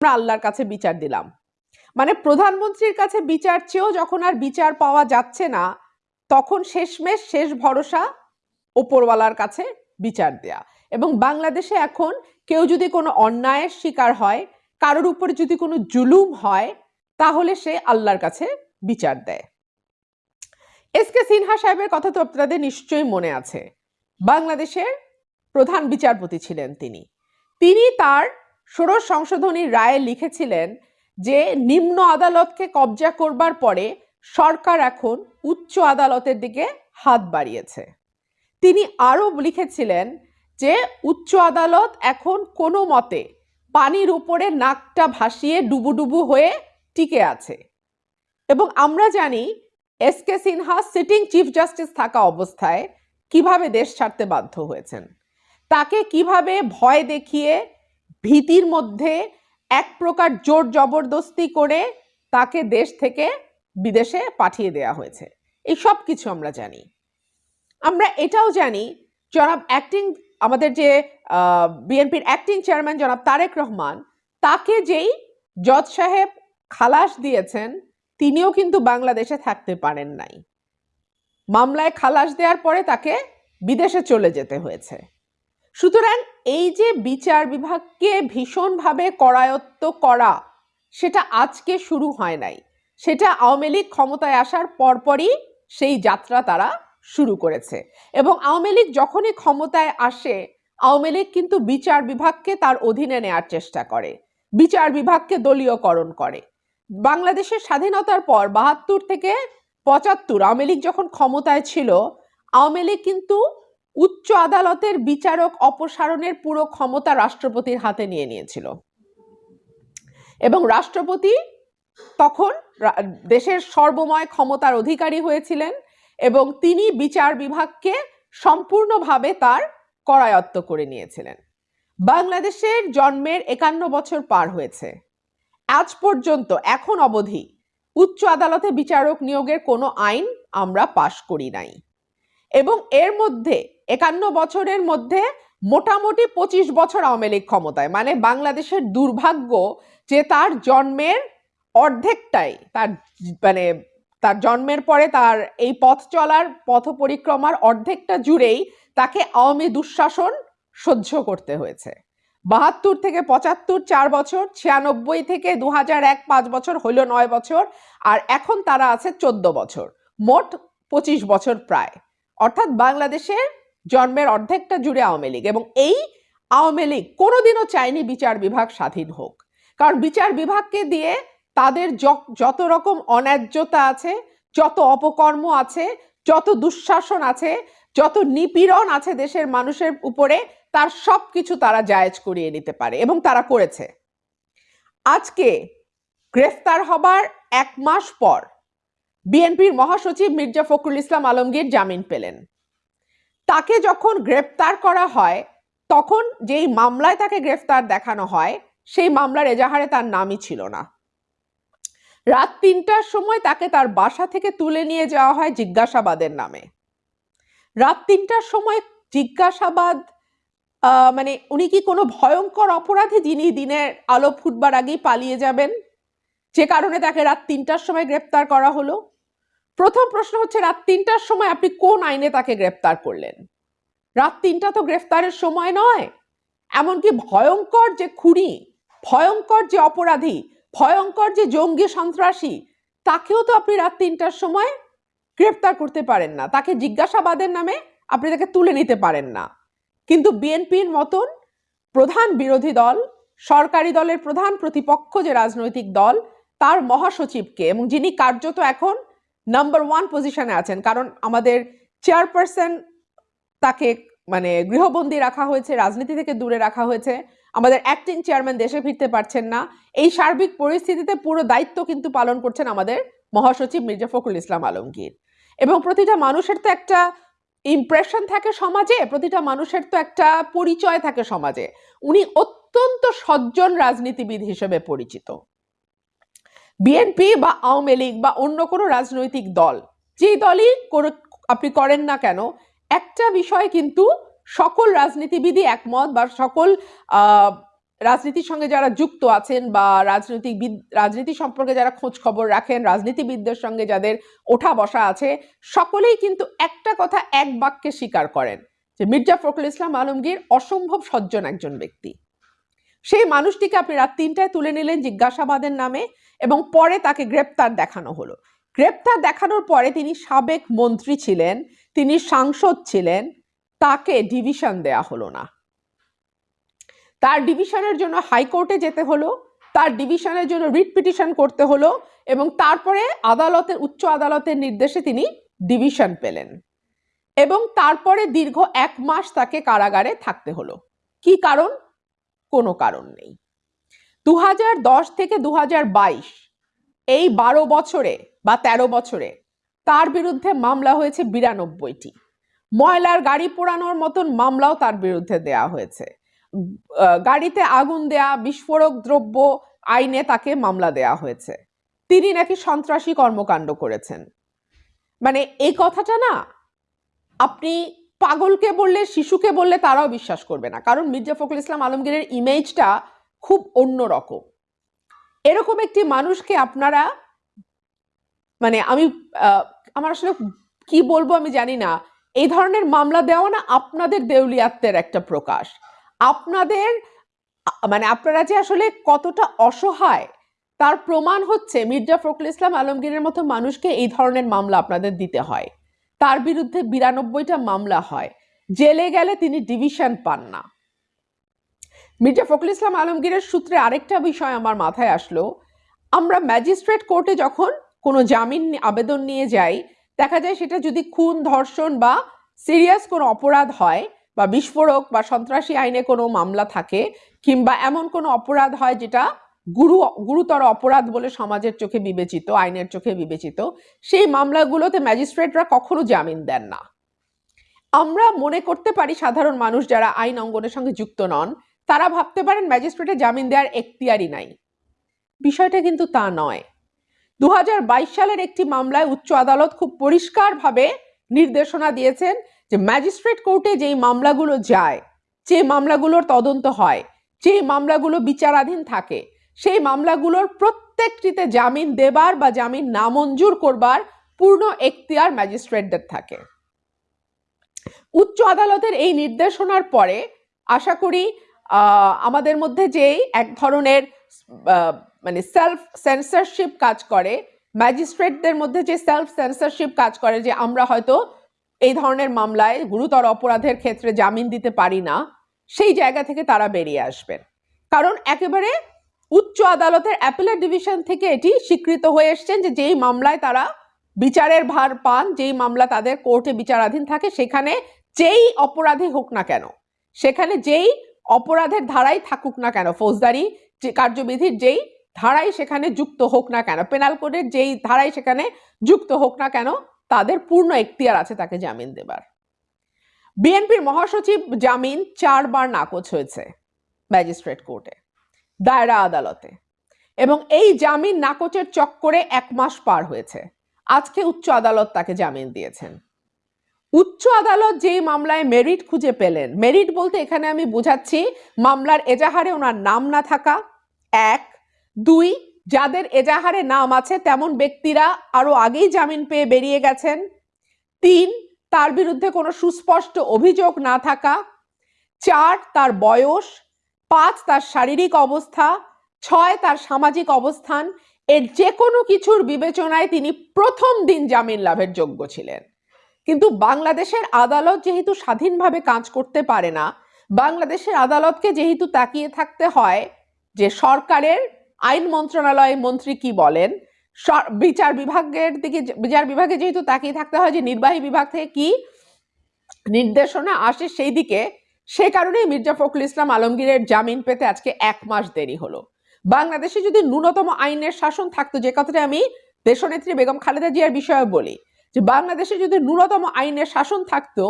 আমরা আল্লাহর কাছে বিচার দিলাম। মানে প্রধানমন্ত্রীর কাছে বিচার চেয়েও যখন আর বিচার পাওয়া যাচ্ছে না, তখন শেষমেশ শেষ ভরসা ওপরওয়ালার কাছে বিচার দেয়া। এবং বাংলাদেশে এখন কেউ যদি কোনো অন্যায়ের শিকার হয়, কারোর উপরে যদি কোনো জুলুম হয়, তাহলে সে আল্লাহর কাছে বিচার দেয়। এস কে সিনহা সাহেবের কথা তো আপনাদের নিশ্চয়ই মনে আছে। বাংলাদেশের প্রধান বিচারপতি ছিলেন তিনি। তিনি তার ষোড়শ সংশোধনী রায়ে লিখেছিলেন যে নিম্ন আদালতকে কবজা করবার পরে সরকার এখন উচ্চ আদালতের দিকে হাত বাড়িয়েছে। তিনি আরও লিখেছিলেন যে উচ্চ আদালত এখন কোনো মতে পানির উপরে নাকটা ভাসিয়ে ডুবুডুবু হয়ে টিকে আছে। এবং আমরা জানি S K Sinha sitting chief justice থাকা অবস্থায় কীভাবে দেশ ছাড়তে বাধ্য হয়েছেন। তাকে কীভাবে ভয় দেখিয়ে ভীতির মধ্যে এক প্রকার জোর জবরদস্তি করে তাকে দেশ থেকে বিদেশে পাঠিয়ে দেয়া হয়েছে। এই সব কিছু আমরা জানি। আমরা এটাও জানি, জনাব অ্যাক্টিং আমাদের যে বিএনপির অ্যাক্টিং চেয়ারম্যান জনাব তারেক রহমান, তাকে যেই জজ সাহেব খালাস দিয়েছেন, তিনিও কিন্তু বাংলাদেশে থাকতে পারেন নাই। মামলায় খালাস দেওয়ার পরে তাকে বিদেশে চলে যেতে হয়েছে। সুতরাং এই যে বিচার বিভাগকে ভীষণভাবে করায়ত্ত করা, সেটা আজকে শুরু হয় নাই। সেটা আওয়ামী লীগ ক্ষমতায় আসার পরপরই সেই যাত্রা তারা শুরু করেছে। এবং আওয়ামী লীগ যখনই ক্ষমতায় আসে, আওয়ামী লীগ কিন্তু বিচার বিভাগকে তার অধীনে নেয়ার চেষ্টা করে। বিচার বিভাগকে দলীয়করণ করে। বাংলাদেশের স্বাধীনতার পর বাহাত্তর থেকে পঁচাত্তর আওয়ামী লীগ যখন ক্ষমতায় ছিল, আওয়ামী লীগ কিন্তু উচ্চ আদালতের বিচারক অপসারণের পুরো ক্ষমতা রাষ্ট্রপতির হাতে নিয়ে নিয়েছিল। এবং রাষ্ট্রপতি তখন দেশের সর্বময় ক্ষমতার অধিকারী হয়েছিলেন এবং তিনি বিচার বিভাগকে সম্পূর্ণভাবে তার করায়ত্ত করে নিয়েছিলেন। বাংলাদেশের জন্মের একান্ন বছর পার হয়েছে। আজ পর্যন্ত এখন অবধি উচ্চ আদালতে বিচারক নিয়োগের কোনো আইন আমরা পাশ করি নাই। এবং এর মধ্যে একান্ন বছরের মধ্যে মোটামুটি পঁচিশ বছর আওয়ামী লীগ ক্ষমতায়। মানে বাংলাদেশের দুর্ভাগ্য যে তার জন্মের অর্ধেকটাই তার মানে তার জন্মের পরে তার এই পথ চলার, পথ পরিক্রমার অর্ধেকটা জুড়েই তাকে আওয়ামী দুঃশাসন সহ্য করতে হয়েছে। বাহাত্তর থেকে পঁচাত্তর চার বছর, ছিয়ানব্বই থেকে দু হাজার এক পাঁচ বছর হইল নয় বছর, আর এখন তারা আছে চোদ্দ বছর। মোট পঁচিশ বছর প্রায়। অর্থাৎ বাংলাদেশের জন্মের অর্ধেকটা জুড়ে আওয়ামী লীগ এবং এই আওয়ামী লীগ কোনোদিনও চায়নি বিচার বিভাগ স্বাধীন হোক। কারণ বিচার বিভাগকে দিয়ে তাদের যত রকম অন্যায্যতা আছে, যত অপকর্ম আছে, যত দুঃশাসন আছে, যত নিপীড়ন আছে দেশের মানুষের উপরে, তার সব কিছু তারা জায়েজ করিয়ে নিতে পারে এবং তারা করেছে। আজকে গ্রেফতার হবার এক মাস পর বিএনপির মহাসচিব মির্জা ফখরুল ইসলাম আলমগীর জামিন পেলেন। তাকে যখন গ্রেফতার করা হয়, তখন যেই মামলায় তাকে গ্রেফতার দেখানো হয়, সেই মামলার এজাহারে তার নামই ছিল না। রাত তিনটার সময় তাকে তার বাসা থেকে তুলে নিয়ে যাওয়া হয় জিজ্ঞাসাবাদের নামে। রাত তিনটার সময় জিজ্ঞাসাবাদ মানে উনি কি কোনো ভয়ঙ্কর অপরাধী যিনি দিনের আলো ফুটবার আগেই পালিয়ে যাবেন? যে কারণে তাকে রাত তিনটার সময় গ্রেপ্তার করা হলো। প্রথম প্রশ্ন হচ্ছে, রাত তিনটার সময় আপনি কোন আইনে তাকে গ্রেপ্তার করলেন? রাত তিনটা তো গ্রেফতারের সময় নয়। এমনকি ভয়ঙ্কর যে খুনি, ভয়ঙ্কর যে অপরাধী, ভয়ঙ্কর যে জঙ্গি সন্ত্রাসী, তাকেও তো আপনি রাত তিনটার সময় গ্রেপ্তার করতে পারেন না। তাকে জিজ্ঞাসাবাদের নামে আপনি তাকে তুলে নিতে পারেন না। কিন্তু বিএনপির মতন প্রধান বিরোধী দল, সরকারি দলের প্রধান প্রতিপক্ষ যে রাজনৈতিক দল, তার মহাসচিবকে এবং যিনি কার্যত এখন নাম্বার ওয়ান পজিশনে আছেন। কারণ আমাদের চেয়ারপারসন তাকে মানে গৃহবন্দী রাখা হয়েছে, রাজনীতি থেকে দূরে রাখা হয়েছে। আমাদের অ্যাক্টিং চেয়ারম্যান দেশে ফিরতে পারছেন না। এই সার্বিক পরিস্থিতিতে পুরো দায়িত্ব কিন্তু পালন করছেন আমাদের মহাসচিব মির্জা ফখরুল ইসলাম আলমগীর। এবং প্রতিটা মানুষের তো একটা ইমপ্রেশন থাকে সমাজে, প্রতিটা মানুষের তো একটা পরিচয় থাকে সমাজে। উনি অত্যন্ত সজ্জন রাজনীতিবিদ হিসেবে পরিচিত। বিএনপি বা আওয়ামী লীগ বা অন্য কোনো রাজনৈতিক দল, যেই দলই আপনি করেন না কেন, একটা বিষয় কিন্তু সকল রাজনীতিবিদই একমত বা সকল রাজনীতির সঙ্গে যারা যুক্ত আছেন বা রাজনৈতিক রাজনীতি সম্পর্কে যারা খোঁজ খবর রাখেন, রাজনীতিবিদদের সঙ্গে যাদের ওঠা বসা আছে, সকলেই কিন্তু একটা কথা এক বাক্যে স্বীকার করেন, যে মির্জা ফখরুল ইসলাম আলমগীর অসম্ভব সজ্জন একজন ব্যক্তি। সেই মানুষটিকে আপনি রাত তিনটায় তুলে নিলেন জিজ্ঞাসাবাদের নামে এবং পরে তাকে গ্রেপ্তার দেখানো হলো। গ্রেপ্তার দেখানোর পরে তিনি সাবেক মন্ত্রী ছিলেন, তিনি সাংসদ ছিলেন, তাকে ডিভিশন দেয়া হলো না। তার ডিভিশনের জন্য হাইকোর্টে যেতে হলো, তার ডিভিশনের জন্য রিট পিটিশন করতে হলো এবং তারপরে আদালতের, উচ্চ আদালতের নির্দেশে তিনি ডিভিশন পেলেন এবং তারপরে দীর্ঘ এক মাস তাকে কারাগারে থাকতে হলো। কি কারণ? কোনো কারণ নেই। দু হাজার দশ থেকে দু হাজার বাইশ, এই বারো বছরে বা ১৩ বছরে তার বিরুদ্ধে মামলা হয়েছে বিরানব্বইটি। ময়লার গাড়ি পোড়ানোর মতন মামলাও তার বিরুদ্ধে দেয়া হয়েছে। গাড়িতে আগুন দেয়া, বিস্ফোরক দ্রব্য আইনে তাকে মামলা দেয়া হয়েছে। তিনি নাকি সন্ত্রাসী কর্মকাণ্ড করেছেন। মানে এই কথাটা না, আপনি পাগলকে বললে, শিশুকে বললে তারাও বিশ্বাস করবে না। কারণ মির্জা ফখরুল ইসলাম আলমগীরের ইমেজটা খুব অন্যরকম এরকম একটি মানুষকে আপনারা মানে আমি আমার আসলে কি বলব আমি জানি না। এই ধরনের মামলা দেওয়া না আপনাদের দেউলিয়াত্মের একটা প্রকাশ। আপনাদের মানে আপনারা যে আসলে কতটা অসহায়, তার প্রমাণ হচ্ছে মির্জা ফখরুল ইসলাম আলমগীরের মতো মানুষকে এই ধরনের মামলা আপনাদের দিতে হয়। তার বিরুদ্ধে বিরানব্বইটা মামলা হয়। জেলে গেলে তিনি ডিভিশন পান না। মির্জা ফখরুল ইসলাম আলমগীরের সূত্রে আরেকটা বিষয় আমার মাথায় আসলো। আমরা ম্যাজিস্ট্রেট কোর্টে যখন কোনো জামিন আবেদন নিয়ে যাই, দেখা যায় সেটা যদি খুন, ধর্ষণ বা সিরিয়াস কোনো অপরাধ হয় বা বিস্ফোরক বা সন্ত্রাসী আইনে কোনো মামলা থাকে কিংবা এমন কোনো অপরাধ হয় যেটা গুরু, গুরুতর অপরাধ বলে সমাজের চোখে বিবেচিত, আইনের চোখে বিবেচিত, সেই মামলাগুলোতে ম্যাজিস্ট্রেটরা কখনো জামিন দেন না। আমরা মনে করতে পারি সাধারণ মানুষ যারা আইন অঙ্গনের সঙ্গে যুক্ত নন তারা ভাবতে পারেন ম্যাজিস্ট্রেটে জামিন দেওয়ার এখতিয়ারই নাই। বিষয়টা কিন্তু তা নয়। দু সালের একটি মামলায় উচ্চ আদালত খুব পরিষ্কারভাবে নির্দেশনা দিয়েছেন যে ম্যাজিস্ট্রেট কোর্টে যেই মামলাগুলো যায় যে মামলাগুলোর তদন্ত হয় যে মামলাগুলো বিচারাধীন থাকে, সেই মামলাগুলোর প্রত্যেকটিতে জামিন দেবার বা জামিন নামঞ্জুর করবার পূর্ণ এখতিয়ার ম্যাজিস্ট্রেটদের থাকে। উচ্চ আদালতের এই নির্দেশনার পরে আশা করি আমাদের মধ্যে যেই এক ধরনের মানে সেলফ সেন্সারশিপ কাজ করে ম্যাজিস্ট্রেটদের মধ্যে যে সেলফ সেন্সারশিপ কাজ করে যে আমরা হয়তো এই ধরনের মামলায় গুরুতর অপরাধের ক্ষেত্রে জামিন দিতে পারি না, সেই জায়গা থেকে তারা বেরিয়ে আসবেন কারণ একেবারে উচ্চ আদালতের অ্যাপেলেট ডিভিশন থেকে এটি স্বীকৃত হয়ে এসছেন যে যেই মামলায় তারা বিচারের ভার পান, যেই মামলা তাদের কোর্টে বিচারাধীন থাকে, সেখানে যেই অপরাধী হোক না কেন, সেখানে যেই অপরাধের ধারাই থাকুক না কেন, ফৌজদারি কার্যবিধির যেই ধারাই সেখানে যুক্ত হোক না কেন পেনাল কোডের যেই ধারাই সেখানে যুক্ত হোক না কেন, তাদের পূর্ণ এখতিয়ার আছে তাকে জামিন দেবার। বিএনপির মহাসচিব জামিন চারবার নাকচ হয়েছে ম্যাজিস্ট্রেট কোর্টে, দায়রা আদালতে। এবং এই জামিন নাকচের চক্করে এক মাস পার হয়েছে। আজকে উচ্চ আদালত তাকে জামিন দিয়েছেন। উচ্চ আদালত যেই মামলায় মেরিট খুঁজে পেলেন, মেরিট বলতে এখানে আমি বুঝাচ্ছি মামলার এজাহারে ওনার নাম না থাকা, এক। দুই, যাদের এজাহারে নাম আছে তেমন ব্যক্তিরা আরও আগেই জামিন পেয়ে বেরিয়ে গেছেন। তিন, তার বিরুদ্ধে কোনো সুস্পষ্ট অভিযোগ না থাকা। চার, তার বয়স। পাঁচ, তার শারীরিক অবস্থা। ছয়, তার সামাজিক অবস্থান। এর যে কোনো কিছুর বিবেচনায় তিনি প্রথম দিন জামিন লাভের যোগ্য ছিলেন। কিন্তু বাংলাদেশের আদালত যেহেতু স্বাধীনভাবে কাজ করতে পারে না, বাংলাদেশের আদালতকে যেহেতু তাকিয়ে থাকতে হয় যে সরকারের আইন মন্ত্রণালয় মন্ত্রী কি বলেন বিচার বিভাগের দিকে বিচার বিভাগে যেহেতু তাকিয়ে থাকতে হয় যে নির্বাহী বিভাগ থেকে কি নির্দেশনা আসে সেই দিকে, সে কারণেই মির্জা ফখরুল ইসলাম আলমগীরের জামিন পেতে আজকে এক মাস দেরি হলো। বাংলাদেশে যদি ন্যূনতম আইনের শাসন থাকতো, যে কথাটা আমি দেশনেত্রী বেগম খালেদা জিয়ার বিষয়ে বলি যে বাংলাদেশে যদি ন্যূনতম আইনের শাসন থাকতো